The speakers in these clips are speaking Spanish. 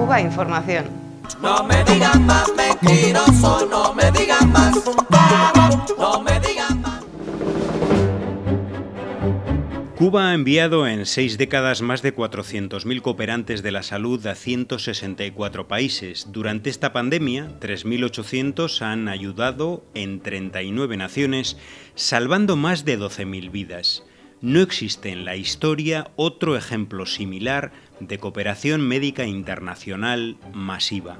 Cuba Información. No me digan más mentiroso, no me digan más, no me digan más. Cuba ha enviado en seis décadas más de 400.000 cooperantes de la salud a 164 países. Durante esta pandemia, 3.800 han ayudado en 39 naciones, salvando más de 12.000 vidas. No existe en la historia otro ejemplo similar de cooperación médica internacional masiva.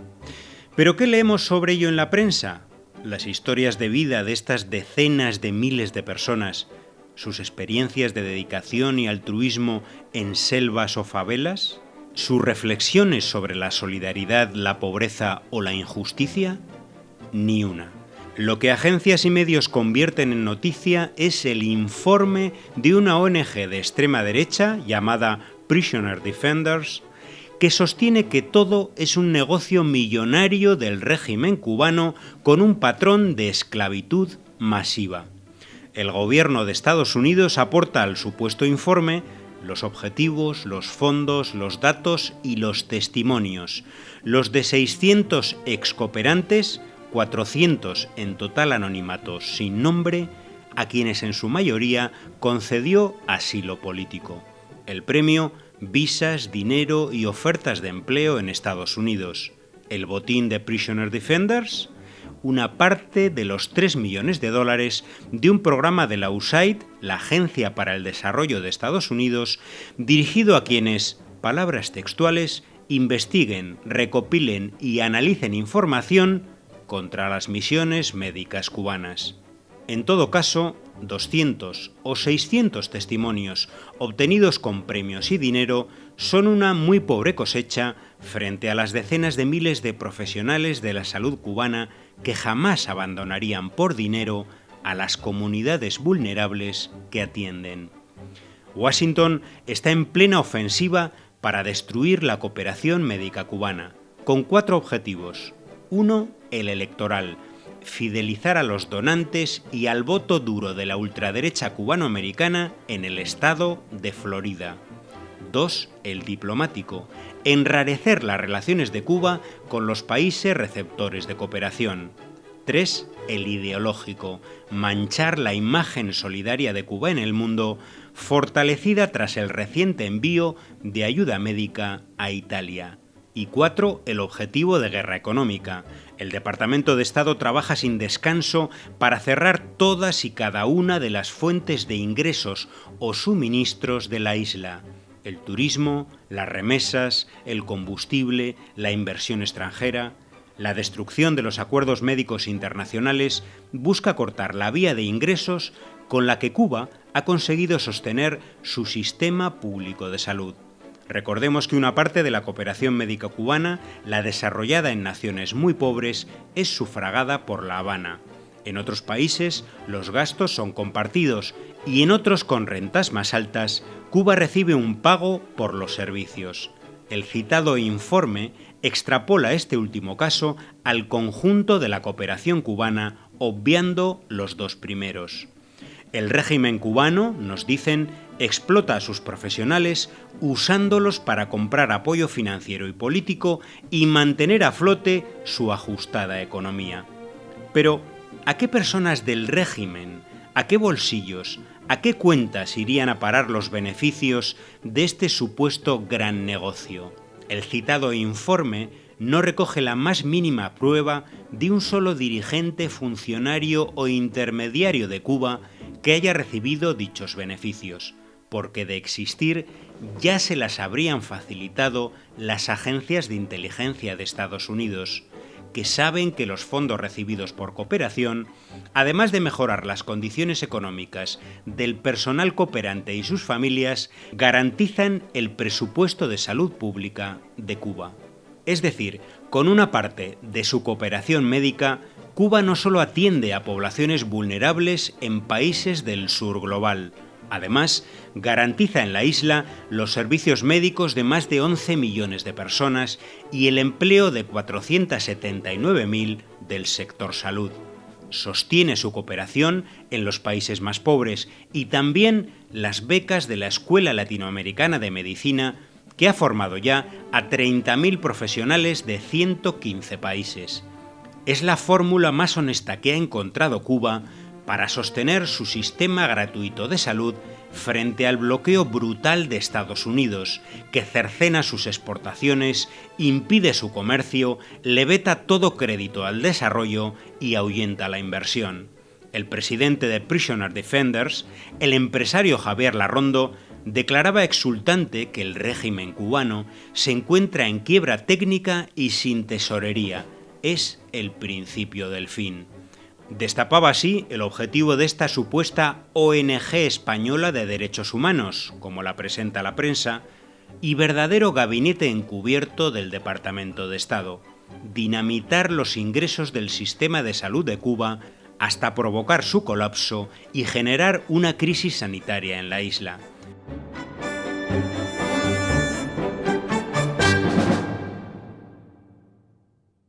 ¿Pero qué leemos sobre ello en la prensa? Las historias de vida de estas decenas de miles de personas, sus experiencias de dedicación y altruismo en selvas o favelas, sus reflexiones sobre la solidaridad, la pobreza o la injusticia, ni una. Lo que agencias y medios convierten en noticia es el informe de una ONG de extrema derecha llamada Prisoner Defenders, que sostiene que todo es un negocio millonario del régimen cubano con un patrón de esclavitud masiva. El gobierno de Estados Unidos aporta al supuesto informe los objetivos, los fondos, los datos y los testimonios. Los de 600 excooperantes 400 en total anonimatos sin nombre, a quienes en su mayoría concedió asilo político. El premio, visas, dinero y ofertas de empleo en Estados Unidos. El botín de Prisoner Defenders, una parte de los 3 millones de dólares de un programa de la USAID, la Agencia para el Desarrollo de Estados Unidos, dirigido a quienes, palabras textuales, investiguen, recopilen y analicen información contra las misiones médicas cubanas. En todo caso, 200 o 600 testimonios obtenidos con premios y dinero son una muy pobre cosecha frente a las decenas de miles de profesionales de la salud cubana que jamás abandonarían por dinero a las comunidades vulnerables que atienden. Washington está en plena ofensiva para destruir la cooperación médica cubana, con cuatro objetivos. Uno, el electoral, fidelizar a los donantes y al voto duro de la ultraderecha cubanoamericana en el estado de Florida. 2. El diplomático, enrarecer las relaciones de Cuba con los países receptores de cooperación. 3. El ideológico, manchar la imagen solidaria de Cuba en el mundo, fortalecida tras el reciente envío de ayuda médica a Italia. Y cuatro, el objetivo de guerra económica. El Departamento de Estado trabaja sin descanso para cerrar todas y cada una de las fuentes de ingresos o suministros de la isla. El turismo, las remesas, el combustible, la inversión extranjera. La destrucción de los acuerdos médicos internacionales busca cortar la vía de ingresos con la que Cuba ha conseguido sostener su sistema público de salud. Recordemos que una parte de la cooperación médica cubana, la desarrollada en naciones muy pobres, es sufragada por La Habana. En otros países los gastos son compartidos y en otros con rentas más altas, Cuba recibe un pago por los servicios. El citado informe extrapola este último caso al conjunto de la cooperación cubana, obviando los dos primeros. El régimen cubano, nos dicen, explota a sus profesionales usándolos para comprar apoyo financiero y político y mantener a flote su ajustada economía. Pero, ¿a qué personas del régimen, a qué bolsillos, a qué cuentas irían a parar los beneficios de este supuesto gran negocio? El citado informe no recoge la más mínima prueba de un solo dirigente, funcionario o intermediario de Cuba que haya recibido dichos beneficios, porque de existir ya se las habrían facilitado las agencias de inteligencia de Estados Unidos, que saben que los fondos recibidos por cooperación, además de mejorar las condiciones económicas del personal cooperante y sus familias, garantizan el presupuesto de salud pública de Cuba. Es decir, con una parte de su cooperación médica Cuba no solo atiende a poblaciones vulnerables en países del sur global, además garantiza en la isla los servicios médicos de más de 11 millones de personas y el empleo de 479.000 del sector salud. Sostiene su cooperación en los países más pobres y también las becas de la Escuela Latinoamericana de Medicina que ha formado ya a 30.000 profesionales de 115 países. Es la fórmula más honesta que ha encontrado Cuba para sostener su sistema gratuito de salud frente al bloqueo brutal de Estados Unidos, que cercena sus exportaciones, impide su comercio, le veta todo crédito al desarrollo y ahuyenta la inversión. El presidente de Prisoner Defenders, el empresario Javier Larrondo, declaraba exultante que el régimen cubano se encuentra en quiebra técnica y sin tesorería. Es el principio del fin. Destapaba así el objetivo de esta supuesta ONG española de derechos humanos, como la presenta la prensa, y verdadero gabinete encubierto del Departamento de Estado, dinamitar los ingresos del sistema de salud de Cuba hasta provocar su colapso y generar una crisis sanitaria en la isla.